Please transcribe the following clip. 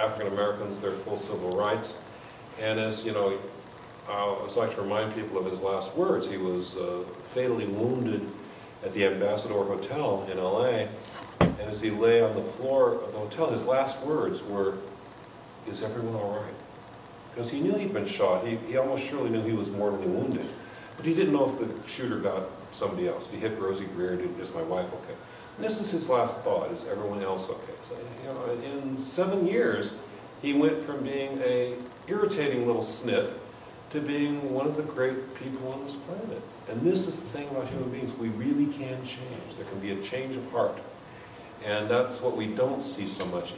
African Americans their full civil rights. And as, you know, I always like to remind people of his last words. He was uh, fatally wounded at the Ambassador Hotel in LA. And as he lay on the floor of the hotel, his last words were, is everyone all right? Because he knew he'd been shot. He, he almost surely knew he was mortally wounded. But he didn't know if the shooter got somebody else. He hit Rosey Grier, did is my wife okay? And this is his last thought, is everyone else okay? So, you know, in seven years, he went from being a irritating little snit to being one of the great people on this planet. And this is the thing about human beings, we really can change. There can be a change of heart. And that's what we don't see so much